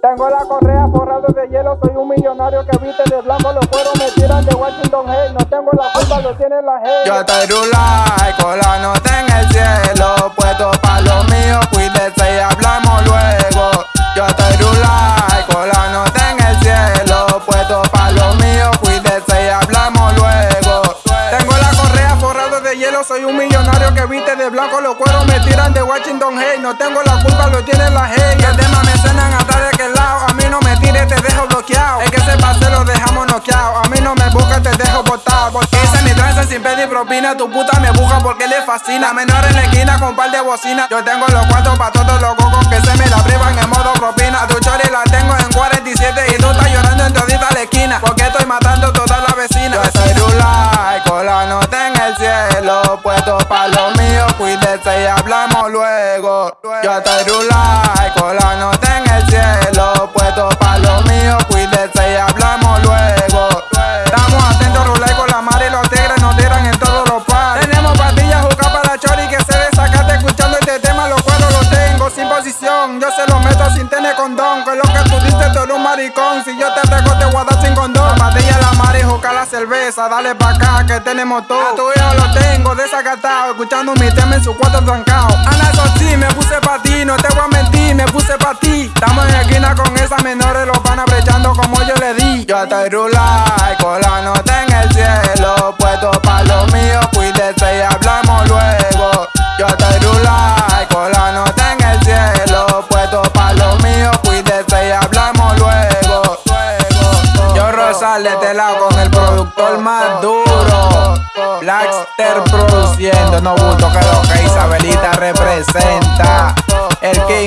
Tengo la correa forrada de hielo, soy un millonario que viste de blanco, los cueros me tiran de Washington Hey, no tengo la culpa, lo tiene la hey. Yo estoy rulay, con la nota en el cielo, puesto pa' lo mío, cuídese y hablamos luego. Yo estoy rulay, con la nota en el cielo, puesto pa' lo mío, cuídese y hablamos luego. Tengo la correa forrada de hielo, soy un millonario que viste de blanco, los cueros me tiran de Washington Hey, no tengo la culpa, lo tiene la hey. Mí no me busca, te dejo botado. Porque hice mi trance sin pedir propina, tu puta me busca porque le fascina. Menor en la esquina con par de bocina, yo tengo los cuatro pa' todos los cocos que se me la privan en modo propina. Tu chori la tengo en 47 y tú estás llorando en todita la esquina, porque estoy matando toda la vecina. Yo soy Rulay, con la nota en el cielo, puesto pa' lo mío, cuídese y hablamos luego. Yo estoy Rulay, Yo se los meto sin tener condón, que lo que tú dices tú un maricón. Si yo te traigo te voy a dar sin condón. La mar y juca la cerveza, dale pa' acá que tenemos todo. A tu hijo lo tengo desacatado, escuchando mi tema en su cuarto trancado. Ana, sí, me puse pa' ti, no te voy a mentir, me puse pa' ti. Estamos en la esquina con esas menores, los van brechando como yo le di. Yo estoy rulay, con la nota en el cielo, puesto pa' lo mío, cuídese y hablamos luego. Yo estoy rulay, y hablamos luego. Yo Rosal de este lado con el productor más duro. Blackster produciendo, no bulto que lo que Isabelita representa. El King